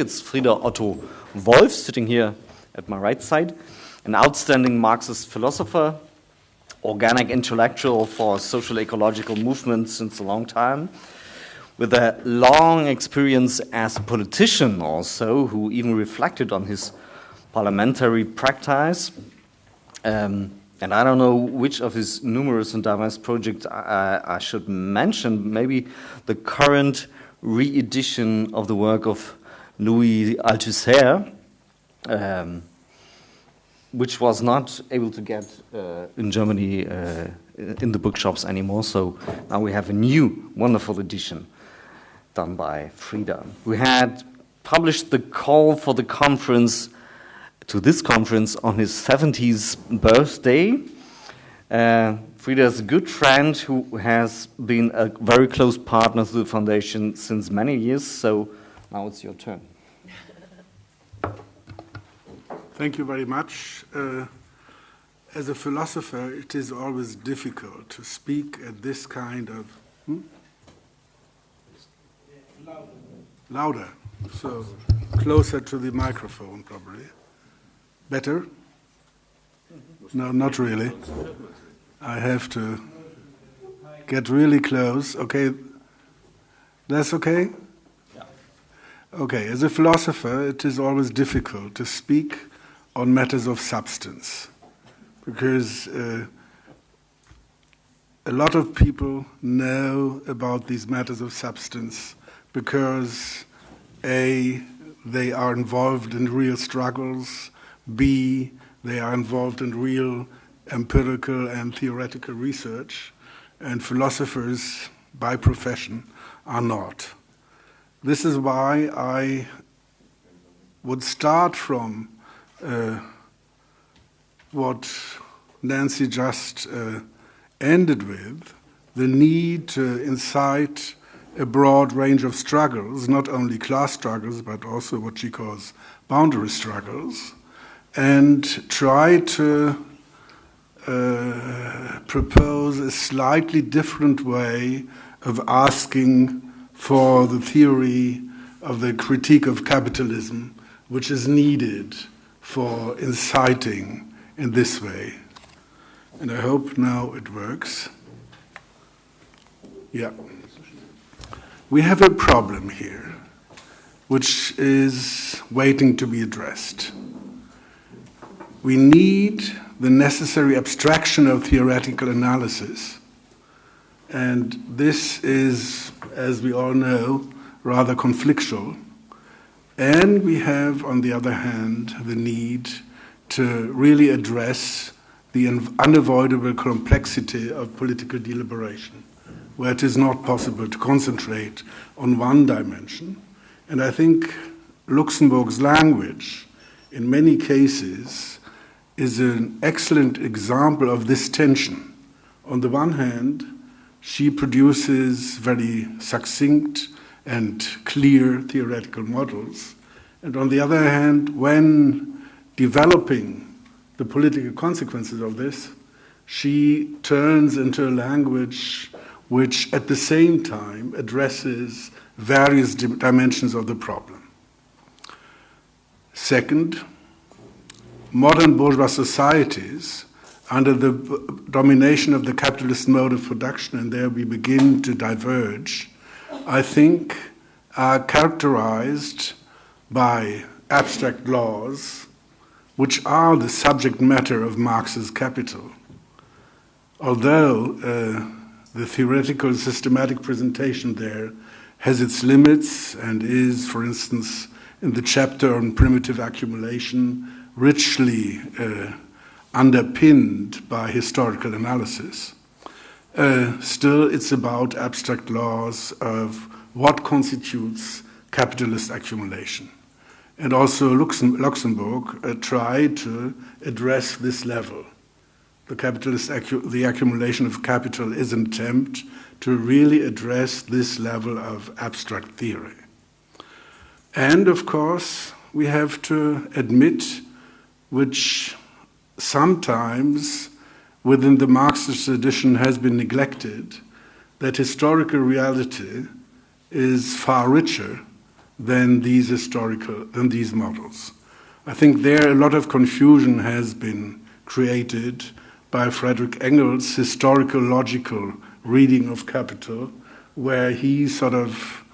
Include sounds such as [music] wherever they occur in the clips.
It's Frieder Otto Wolf, sitting here at my right side, an outstanding Marxist philosopher, organic intellectual for social ecological movements since a long time, with a long experience as a politician also, who even reflected on his parliamentary practice. Um, and I don't know which of his numerous and diverse projects I, I should mention. Maybe the current re-edition of the work of Louis Althusser, um, which was not able to get uh, in Germany uh, in the bookshops anymore. So now we have a new wonderful edition done by Frieder. We had published the call for the conference to this conference on his 70th birthday. Uh, Frieder is a good friend who has been a very close partner to the foundation since many years. So now it's your turn. Thank you very much. Uh, as a philosopher, it is always difficult to speak at this kind of. Hmm? Louder. Louder. So closer to the microphone, probably. Better? No, not really. I have to get really close. Okay. That's okay? Okay, as a philosopher, it is always difficult to speak on matters of substance because uh, a lot of people know about these matters of substance because A, they are involved in real struggles, B, they are involved in real empirical and theoretical research, and philosophers by profession are not. This is why I would start from uh, what Nancy just uh, ended with the need to incite a broad range of struggles, not only class struggles, but also what she calls boundary struggles, and try to uh, propose a slightly different way of asking for the theory of the critique of capitalism, which is needed for inciting in this way. And I hope now it works. Yeah. We have a problem here, which is waiting to be addressed. We need the necessary abstraction of theoretical analysis. And this is, as we all know, rather conflictual. And we have, on the other hand, the need to really address the unavoidable complexity of political deliberation, where it is not possible to concentrate on one dimension. And I think Luxemburg's language, in many cases, is an excellent example of this tension. On the one hand, she produces very succinct and clear theoretical models. And on the other hand, when developing the political consequences of this, she turns into a language which at the same time addresses various dimensions of the problem. Second, modern bourgeois societies under the domination of the capitalist mode of production, and there we begin to diverge, I think are characterized by abstract laws, which are the subject matter of Marx's Capital. Although uh, the theoretical systematic presentation there has its limits and is, for instance, in the chapter on primitive accumulation, richly uh, underpinned by historical analysis. Uh, still, it's about abstract laws of what constitutes capitalist accumulation. And also, Luxemburg uh, tried to address this level. The capitalist the accumulation of capital is an attempt to really address this level of abstract theory. And of course, we have to admit which sometimes within the Marxist tradition has been neglected, that historical reality is far richer than these historical than these models. I think there a lot of confusion has been created by Frederick Engels' historical logical reading of capital, where he sort of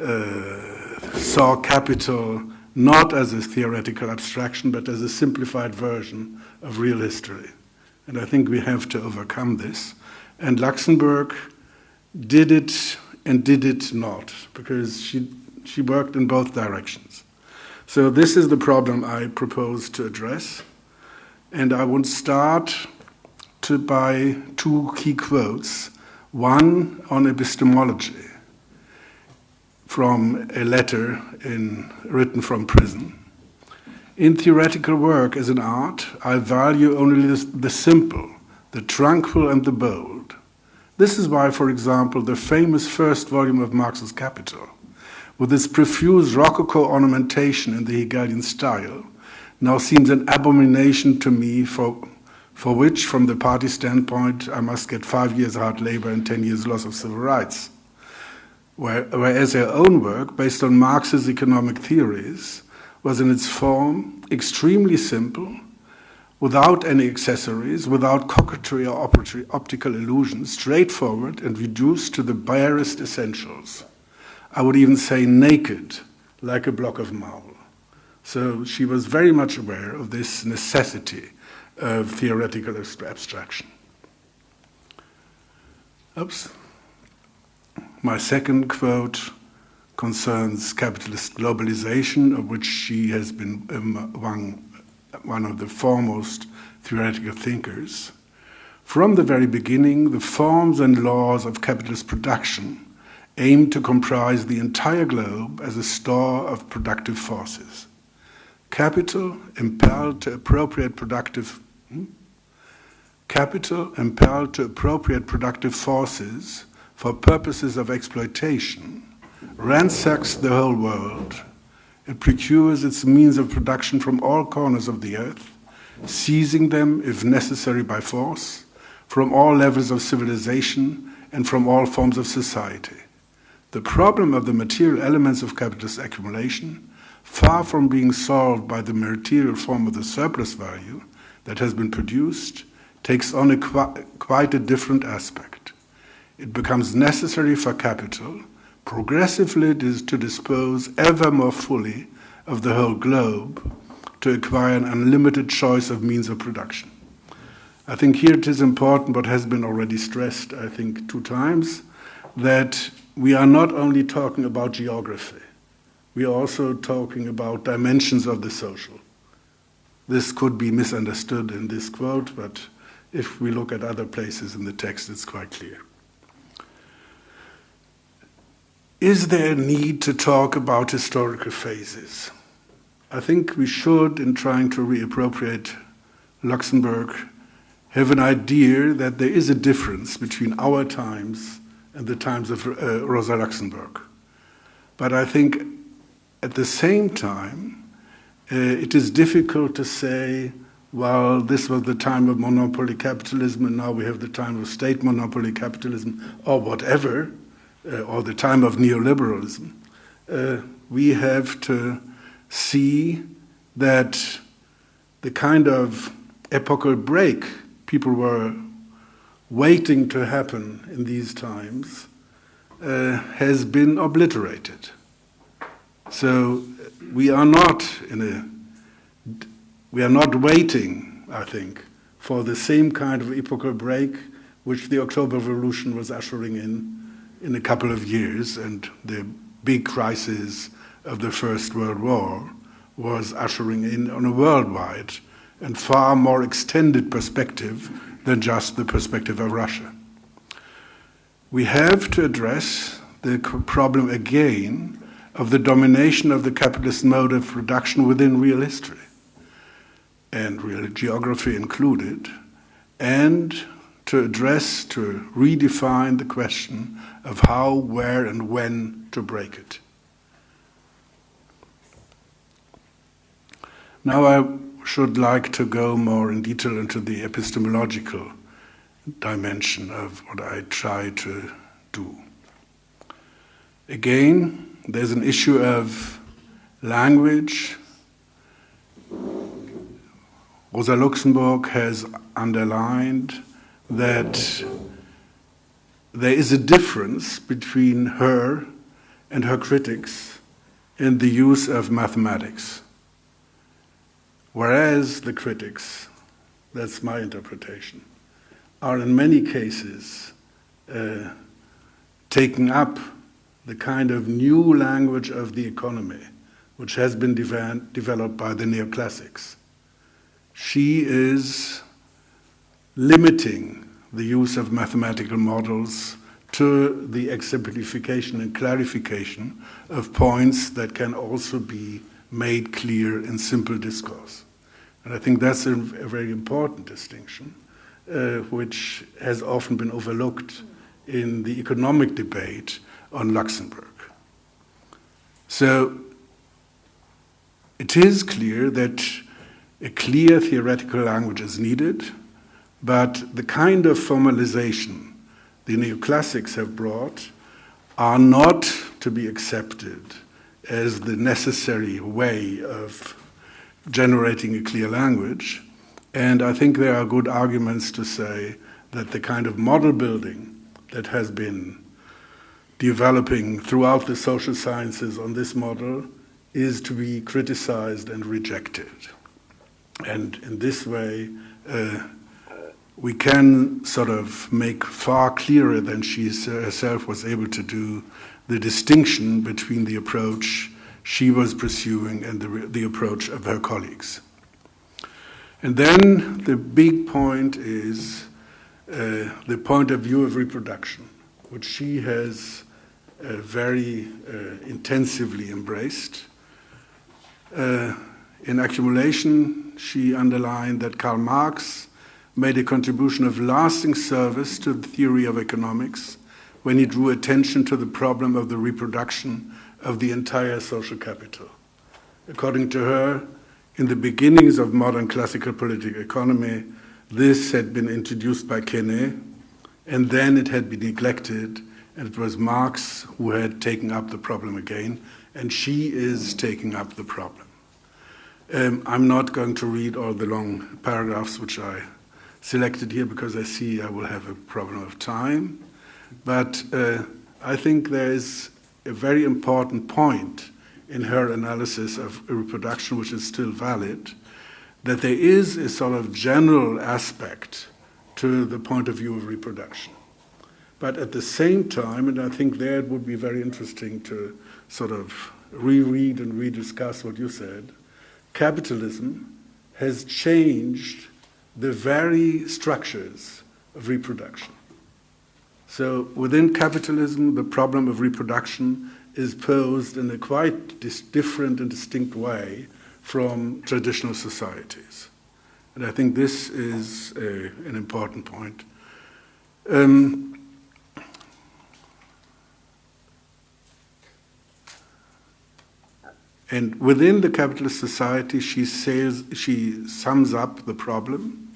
uh, saw capital not as a theoretical abstraction, but as a simplified version of real history. And I think we have to overcome this. And Luxemburg did it and did it not, because she, she worked in both directions. So, this is the problem I propose to address. And I would start to, by two key quotes one on epistemology from a letter in, written from prison. In theoretical work as an art, I value only the, simple, the tranquil, and the bold. This is why, for example, the famous first volume of Marx's Capital, with its profuse Rococo ornamentation in the Hegelian style, now seems an abomination to me for, for which, from the party standpoint, I must get five years hard labor and 10 years loss of civil rights whereas her own work, based on Marx's economic theories, was in its form extremely simple, without any accessories, without coquetry or optical illusions, straightforward and reduced to the barest essentials. I would even say naked, like a block of marble. So she was very much aware of this necessity of theoretical abstraction. Oops. My second quote concerns capitalist globalization, of which she has been among one of the foremost theoretical thinkers. From the very beginning, the forms and laws of capitalist production aim to comprise the entire globe as a store of productive forces. Capital impelled to appropriate productive hmm? capital impelled to appropriate productive forces for purposes of exploitation ransacks the whole world. It procures its means of production from all corners of the earth, seizing them, if necessary, by force, from all levels of civilization and from all forms of society. The problem of the material elements of capitalist accumulation, far from being solved by the material form of the surplus value that has been produced, takes on a qu- quite a different aspect it becomes necessary for capital progressively to dispose ever more fully of the whole globe to acquire an unlimited choice of means of production. I think here it is important, what has been already stressed, I think, two times, that we are not only talking about geography, we are also talking about dimensions of the social. This could be misunderstood in this quote, but if we look at other places in the text, it's quite clear. Is there a need to talk about historical phases? I think we should, in trying to reappropriate Luxemburg, have an idea that there is a difference between our times and the times of uh, Rosa Luxemburg. But I think at the same time, uh, it is difficult to say, well, this was the time of monopoly capitalism and now we have the time of state monopoly capitalism or whatever uh, or the time of neoliberalism, uh, we have to see that the kind of epochal break people were waiting to happen in these times uh, has been obliterated. So we are not in a we are not waiting, I think, for the same kind of epochal break which the October Revolution was ushering in in a couple of years, and the big crisis of the First World War was ushering in on a worldwide and far more extended perspective than just the perspective of Russia. We have to address the problem again of the domination of the capitalist mode of production within real history, and real geography included, and to address, to redefine the question of how, where, and when to break it. Now, I should like to go more in detail into the epistemological dimension of what I try to do. Again, there's an issue of language. Rosa Luxemburg has underlined that there is a difference between her and her critics in the use of mathematics. Whereas the critics, that's my interpretation, are in many cases uh, taking up the kind of new language of the economy, which has been de- developed by the neoclassics. She is limiting the use of mathematical models to the exemplification and clarification of points that can also be made clear in simple discourse. And I think that's a, a very important distinction, uh, which has often been overlooked in the economic debate on Luxemburg. So it is clear that a clear theoretical language is needed, but the kind of formalization the neoclassics have brought are not to be accepted as the necessary way of generating a clear language. And I think there are good arguments to say that the kind of model building that has been developing throughout the social sciences on this model is to be criticized and rejected. And in this way, uh, we can sort of make far clearer than she herself was able to do the distinction between the approach she was pursuing and the, the approach of her colleagues. And then the big point is uh, the point of view of reproduction, which she has uh, very uh, intensively embraced. Uh, in accumulation, she underlined that Karl Marx made a contribution of lasting service to the theory of economics when he drew attention to the problem of the reproduction of the entire social capital. According to her, in the beginnings of modern classical political economy, this had been introduced by Quesnay, and then it had been neglected, and it was Marx who had taken up the problem again, and she is taking up the problem. Um, I'm not going to read all the long paragraphs which I selected here because I see I will have a problem of time. But uh, I think there is a very important point in her analysis of reproduction, which is still valid, that there is a sort of general aspect to the point of view of reproduction. But at the same time, and I think there it would be very interesting to sort of reread and rediscuss what you said, capitalism has changed the very structures of reproduction. So within capitalism, the problem of reproduction is posed in a quite different and distinct way from traditional societies. And I think this is a, an important point. Um, and within the capitalist society, she, says, she sums up the problem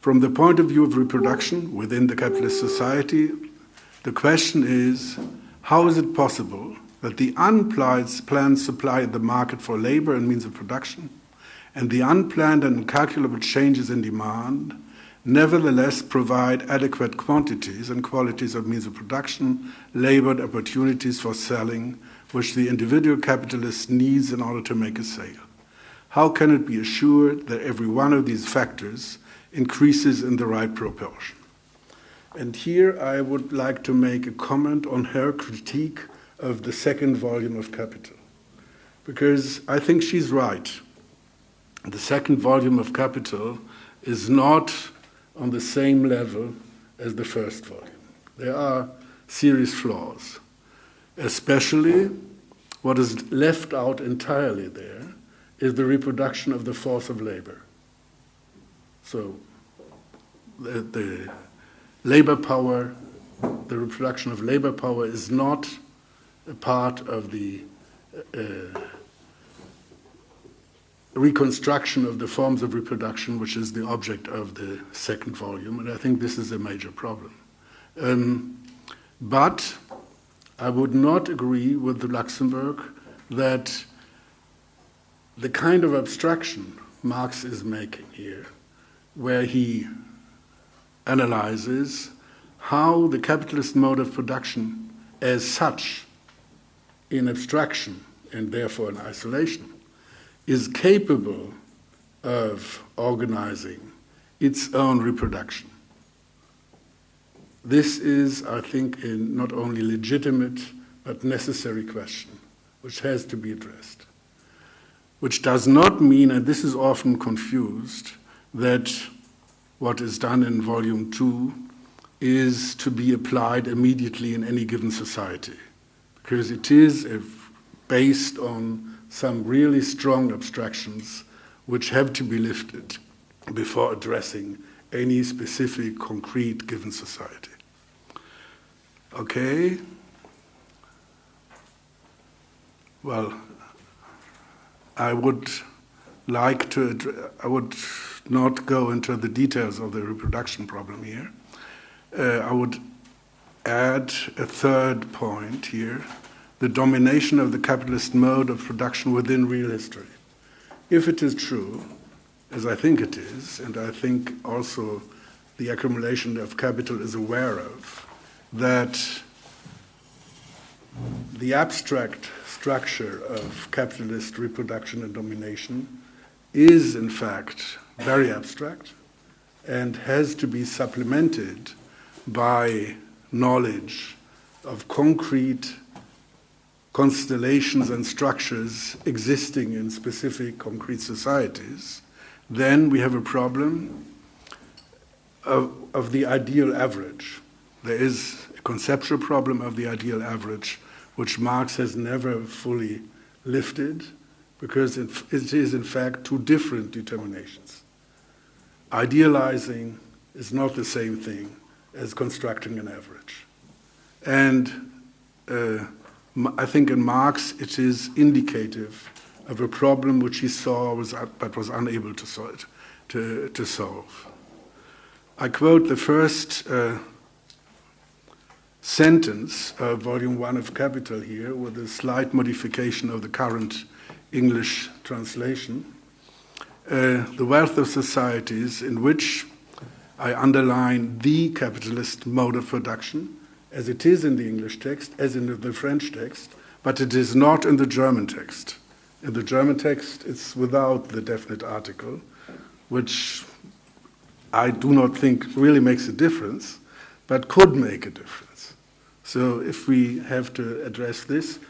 from the point of view of reproduction within the capitalist society, the question is how is it possible that the unplanned supply in the market for labor and means of production and the unplanned and incalculable changes in demand nevertheless provide adequate quantities and qualities of means of production, labor, opportunities for selling, which the individual capitalist needs in order to make a sale? How can it be assured that every one of these factors increases in the right proportion. And here I would like to make a comment on her critique of the second volume of Capital, because I think she's right. The second volume of Capital is not on the same level as the first volume. There are serious flaws, especially what is left out entirely there is the reproduction of the force of labor. So the, the labor power, the reproduction of labor power is not a part of the uh, reconstruction of the forms of reproduction, which is the object of the second volume, and I think this is a major problem. Um, but I would not agree with the Luxemburg that the kind of abstraction Marx is making here, where he analyzes how the capitalist mode of production as such in abstraction and therefore in isolation is capable of organizing its own reproduction. This is, I think, a not only legitimate but necessary question which has to be addressed. Which does not mean, and this is often confused, that what is done in volume two is to be applied immediately in any given society, because it is based on some really strong abstractions which have to be lifted before addressing any specific, concrete given society. Okay? Well, I would like to, I would not go into the details of the reproduction problem here. Uh, I would add a third point here the domination of the capitalist mode of production within real history. If it is true, as I think it is, and I think also the accumulation of capital is aware of, that the abstract structure of capitalist reproduction and domination is, in fact, very abstract and has to be supplemented by knowledge of concrete constellations and structures existing in specific concrete societies, then we have a problem of, of the ideal average. There is a conceptual problem of the ideal average, which Marx has never fully lifted, because it, it is in fact two different determinations. Idealizing is not the same thing as constructing an average. And uh, I think in Marx it is indicative of a problem which he saw was, but was unable to solve. To, to solve. I quote the first uh, sentence of volume one of Capital here with a slight modification of the current English translation. Uh, the wealth of societies in which I underline the capitalist mode of production, as it is in the English text, as in the French text, but it is not in the German text. In the German text, it's without the definite article, which I do not think really makes a difference, but could make a difference. So if we have to address this,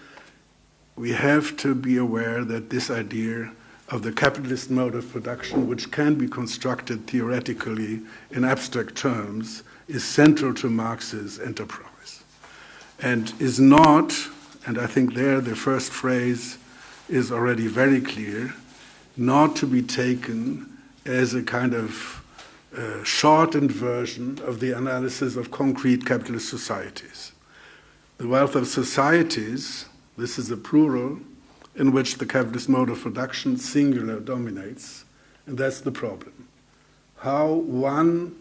we have to be aware that this idea of the capitalist mode of production, which can be constructed theoretically in abstract terms, is central to Marx's enterprise. And is not, and I think there the first phrase is already very clear, not to be taken as a kind of uh, shortened version of the analysis of concrete capitalist societies. The wealth of societies, this is a plural, in which the capitalist mode of production singular dominates, and that's the problem. How one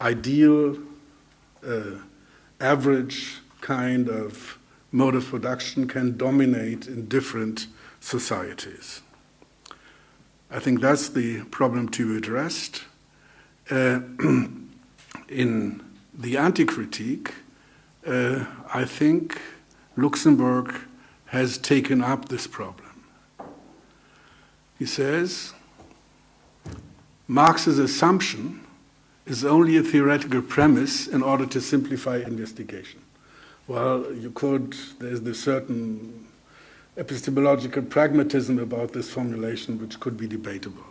ideal, uh, average kind of mode of production can dominate in different societies. I think that's the problem to be addressed. Uh, [clears throat] in the anti critique, uh, I think Luxemburg has taken up this problem. He says Marx's assumption is only a theoretical premise in order to simplify investigation. Well, you could, there's this certain epistemological pragmatism about this formulation which could be debatable.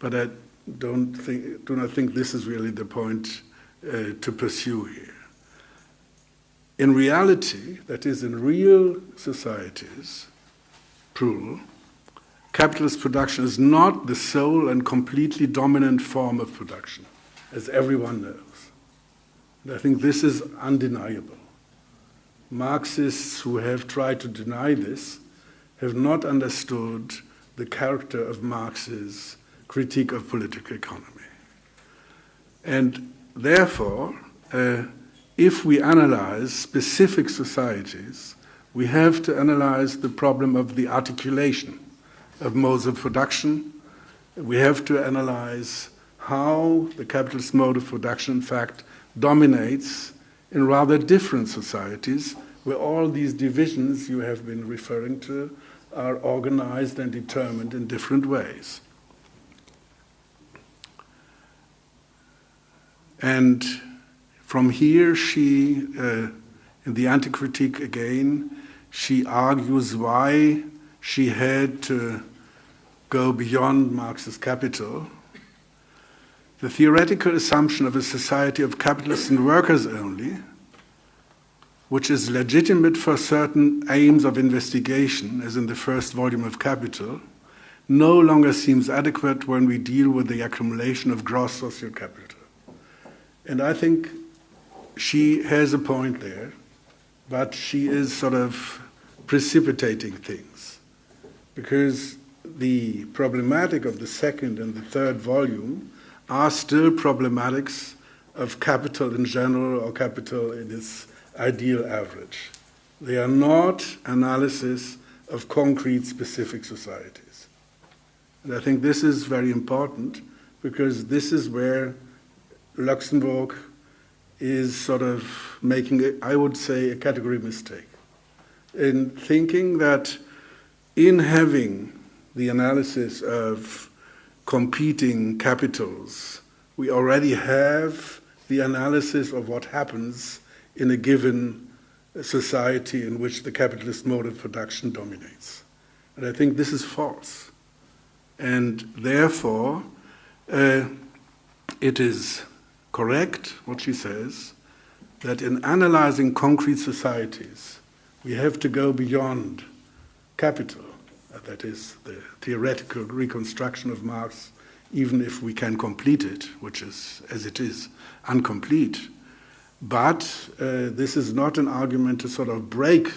But I don't think, do not think this is really the point uh, to pursue here. In reality, that is, in real societies, plural, capitalist production is not the sole and completely dominant form of production, as everyone knows. And I think this is undeniable. Marxists who have tried to deny this have not understood the character of Marx's critique of political economy. And therefore, uh, if we analyze specific societies, we have to analyze the problem of the articulation of modes of production. We have to analyze how the capitalist mode of production, in fact, dominates in rather different societies where all these divisions you have been referring to are organized and determined in different ways. And from here, she, uh, in the anti critique again, she argues why she had to go beyond Marx's capital. The theoretical assumption of a society of capitalists and workers only, which is legitimate for certain aims of investigation, as in the first volume of Capital, no longer seems adequate when we deal with the accumulation of gross social capital. And I think she has a point there, but she is sort of precipitating things. Because the problematic of the second and the third volume are still problematics of capital in general or capital in its ideal average. They are not analysis of concrete specific societies. And I think this is very important because this is where Luxemburg is sort of making, I would say, a category mistake in thinking that in having the analysis of competing capitals, we already have the analysis of what happens in a given society in which the capitalist mode of production dominates. And I think this is false. And therefore, uh, it is correct what she says that in analyzing concrete societies, we have to go beyond capital, that is, the theoretical reconstruction of Marx, even if we can complete it, which is, as it is, incomplete. But uh, this is not an argument to sort of break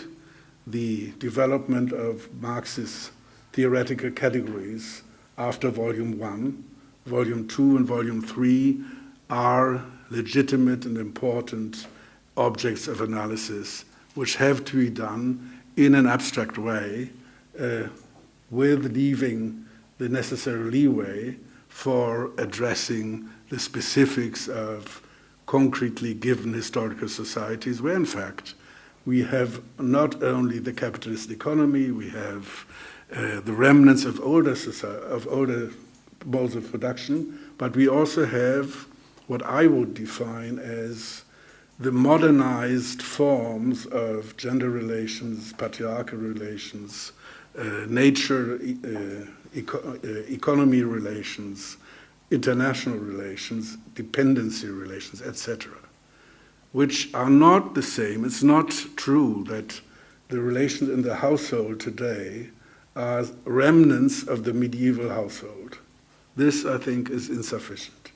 the development of Marx's theoretical categories after Volume 1. Volume 2 and Volume 3 are legitimate and important objects of analysis which have to be done in an abstract way uh, with leaving the necessary leeway for addressing the specifics of concretely given historical societies where in fact we have not only the capitalist economy, we have uh, the remnants of older, society, of older modes of production, but we also have what I would define as the modernized forms of gender relations, patriarchal relations, uh, nature, uh, eco- uh, economy relations, international relations, dependency relations, etc., which are not the same. It's not true that the relations in the household today are remnants of the medieval household. This, I think, is insufficient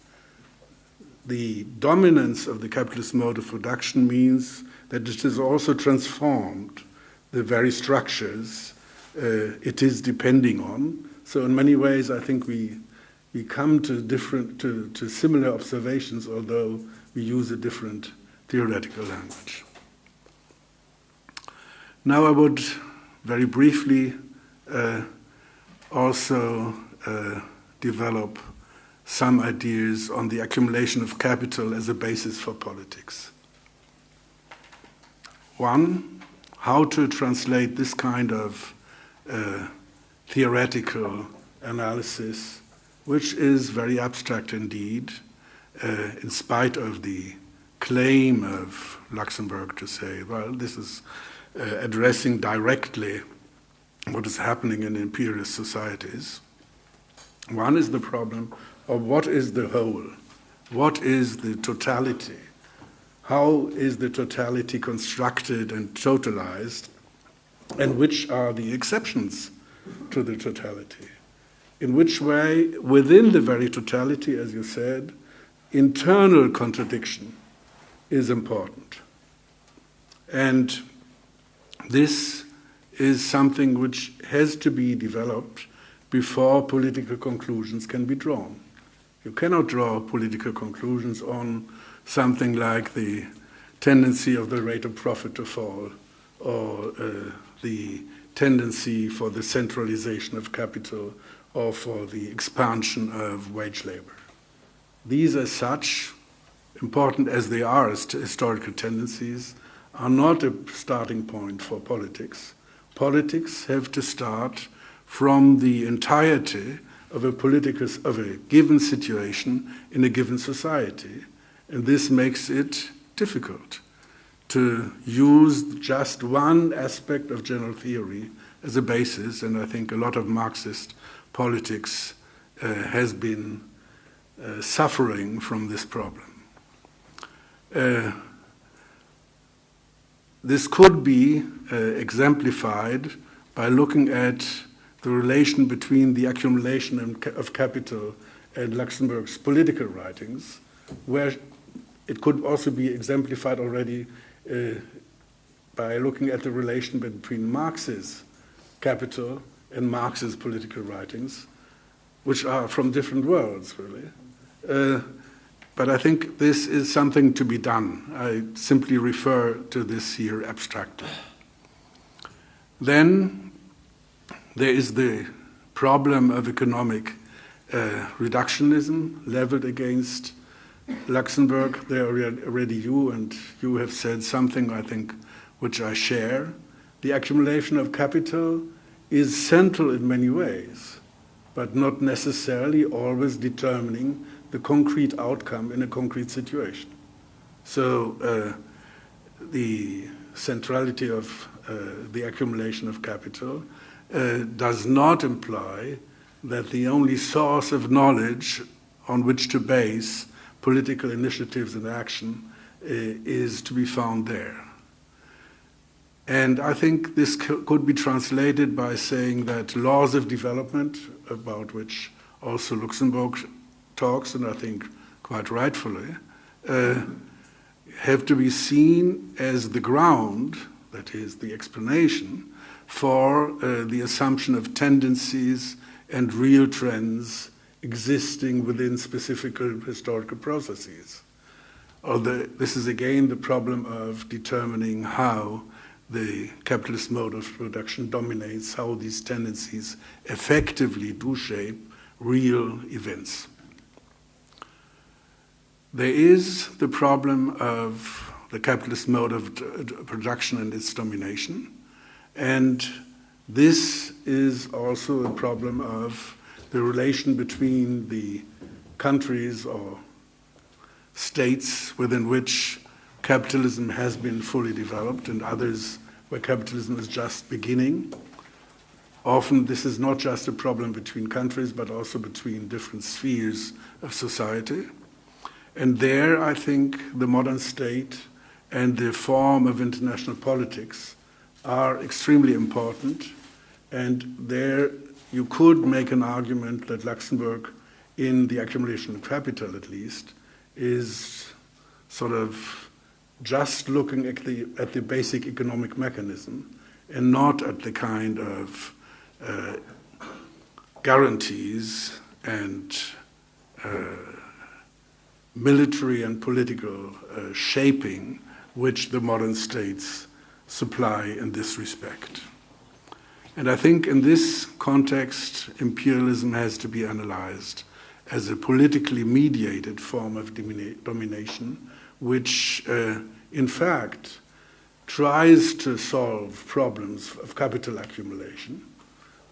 the dominance of the capitalist mode of production means that it has also transformed the very structures uh, it is depending on. So in many ways, I think we we come to different to, to similar observations, although we use a different theoretical language. Now I would very briefly uh, also uh, develop some ideas on the accumulation of capital as a basis for politics. One, how to translate this kind of uh, theoretical analysis, which is very abstract indeed, uh, in spite of the claim of Luxemburg to say, well, this is uh, addressing directly what is happening in imperialist societies. One is the problem of what is the whole, what is the totality, how is the totality constructed and totalized, and which are the exceptions to the totality. In which way, within the very totality, as you said, internal contradiction is important. And this is something which has to be developed before political conclusions can be drawn. You cannot draw political conclusions on something like the tendency of the rate of profit to fall or uh, the tendency for the centralization of capital or for the expansion of wage labor. These, as such, important as they are as historical tendencies, are not a starting point for politics. Politics have to start from the entirety of a political of a given situation in a given society, and this makes it difficult to use just one aspect of general theory as a basis, and I think a lot of Marxist politics uh, has been uh, suffering from this problem. Uh, this could be uh, exemplified by looking at the relation between the accumulation of capital and Luxemburg's political writings, where it could also be exemplified already uh, by looking at the relation between Marx's capital and Marx's political writings, which are from different worlds, really. Uh, but I think this is something to be done. I simply refer to this here abstractly. Then there is the problem of economic uh, reductionism leveled against Luxemburg. There already you and you have said something, I think, which I share. The accumulation of capital is central in many ways, but not necessarily always determining the concrete outcome in a concrete situation. So uh, the centrality of uh, the accumulation of capital uh, does not imply that the only source of knowledge on which to base political initiatives and action uh, is to be found there. And I think this could be translated by saying that laws of development, about which also Luxemburg talks, and I think quite rightfully, uh, have to be seen as the ground, that is, the explanation, for uh, the assumption of tendencies and real trends existing within specific historical processes. Although this is again the problem of determining how the capitalist mode of production dominates, how these tendencies effectively do shape real events. There is the problem of the capitalist mode of production and its domination. And this is also a problem of the relation between the countries or states within which capitalism has been fully developed and others where capitalism is just beginning. Often, this is not just a problem between countries, but also between different spheres of society. And there, I think the modern state and the form of international politics are extremely important. And there, you could make an argument that Luxemburg, in the accumulation of capital at least, is sort of just looking at the, at the basic economic mechanism and not at the kind of uh, guarantees and uh, military and political uh, shaping which the modern states supply in this respect. And I think in this context, imperialism has to be analyzed as a politically mediated form of domination, which uh, in fact tries to solve problems of capital accumulation,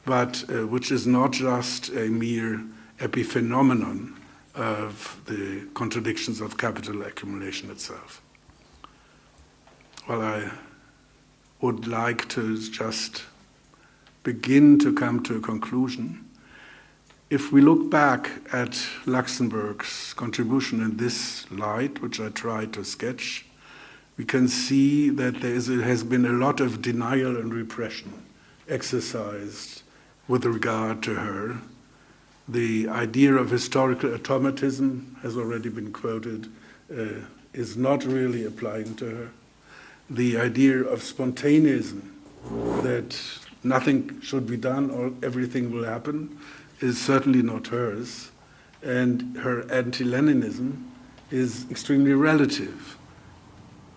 but uh, which is not just a mere epiphenomenon of the contradictions of capital accumulation itself. Well, I would like to just begin to come to a conclusion. If we look back at Luxemburg's contribution in this light, which I tried to sketch, we can see that there is, has been a lot of denial and repression exercised with regard to her the idea of historical automatism has already been quoted, uh, is not really applying to her. The idea of spontaneism, that nothing should be done or everything will happen, is certainly not hers. And her anti Leninism is extremely relative.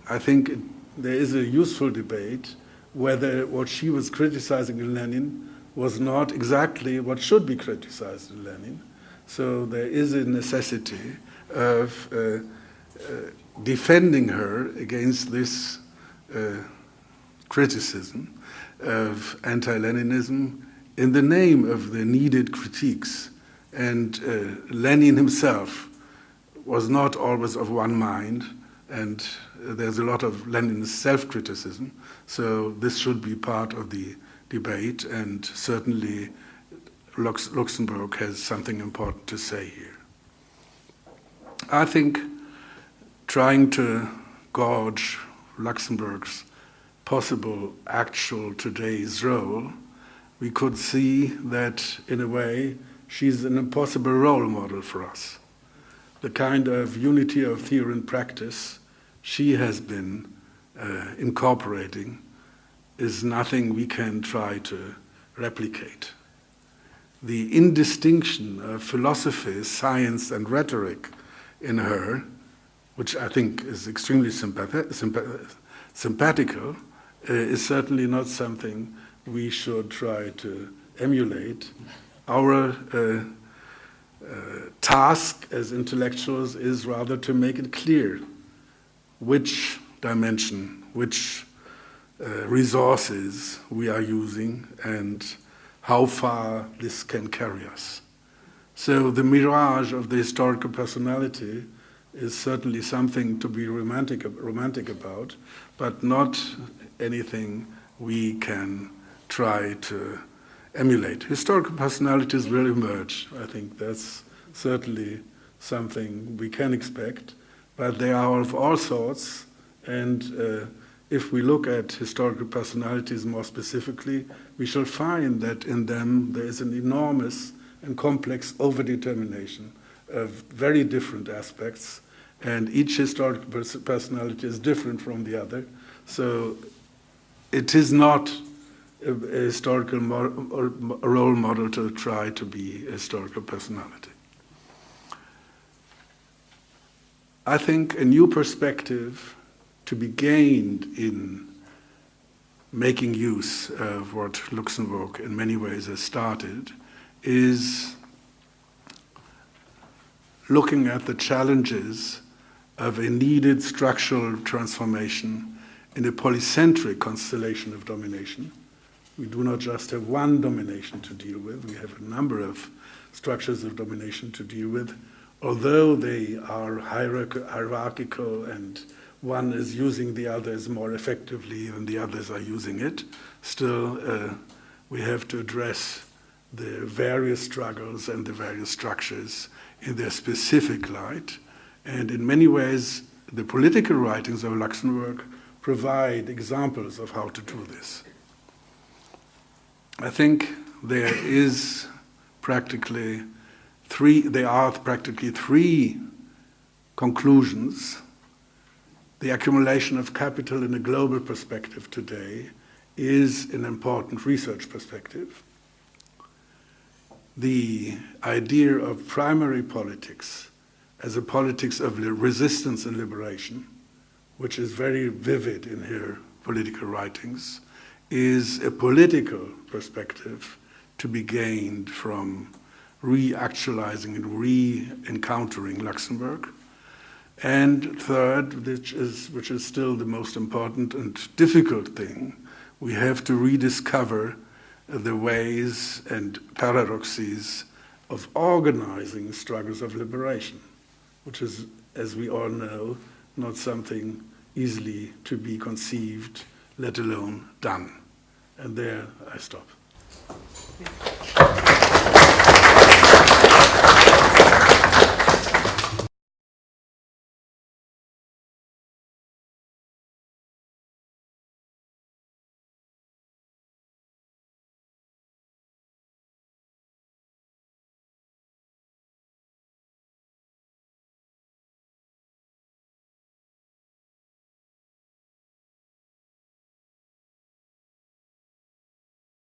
I think it, there is a useful debate whether what she was criticizing in Lenin was not exactly what should be criticized in Lenin. So there is a necessity of uh, uh, defending her against this uh, criticism of anti Leninism in the name of the needed critiques. And uh, Lenin himself was not always of one mind, and there's a lot of Lenin's self criticism. So this should be part of the debate, and certainly Lux Luxemburg has something important to say here. I think trying to gauge Luxemburg's possible actual today's role, we could see that in a way she's an impossible role model for us. The kind of unity of theory and practice she has been uh, incorporating is nothing we can try to replicate. The indistinction of philosophy, science, and rhetoric in her, which I think is extremely sympath- sympath- uh, is certainly not something we should try to emulate. Our uh, uh, task as intellectuals is rather to make it clear which dimension, which uh, resources we are using, and how far this can carry us. So the mirage of the historical personality is certainly something to be romantic, romantic about, but not anything we can try to emulate. Historical personalities will emerge. I think that's certainly something we can expect, but they are of all sorts. And uh, if we look at historical personalities more specifically, we shall find that in them there is an enormous and complex overdetermination of very different aspects, and each historical personality is different from the other. So it is not a, a historical mo- a role model to try to be a historical personality. I think a new perspective to be gained in making use of what Luxemburg in many ways has started is looking at the challenges of a needed structural transformation in a polycentric constellation of domination. We do not just have one domination to deal with, we have a number of structures of domination to deal with, although they are hierarchical and one is using the others more effectively than the others are using it, still uh, we have to address the various struggles and the various structures in their specific light. And in many ways, the political writings of Luxemburg provide examples of how to do this. I think there is practically three, there are practically three conclusions. The accumulation of capital in a global perspective today is an important research perspective. The idea of primary politics as a politics of resistance and liberation which is very vivid in her political writings, is a political perspective to be gained from re-actualizing and re-encountering Luxemburg. And third, which is, which is still the most important and difficult thing, we have to rediscover the ways and paradoxes of organizing struggles of liberation, which is, as we all know, not something easily to be conceived, let alone done. And there I stop.